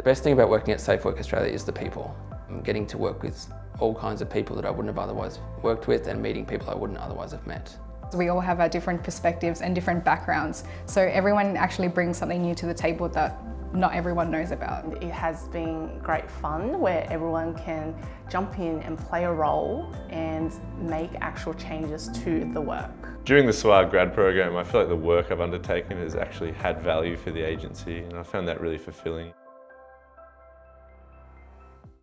The best thing about working at Safe Work Australia is the people. I'm getting to work with all kinds of people that I wouldn't have otherwise worked with and meeting people I wouldn't otherwise have met. We all have our different perspectives and different backgrounds, so everyone actually brings something new to the table that not everyone knows about. It has been great fun where everyone can jump in and play a role and make actual changes to the work. During the SWAG grad program, I feel like the work I've undertaken has actually had value for the agency and I found that really fulfilling.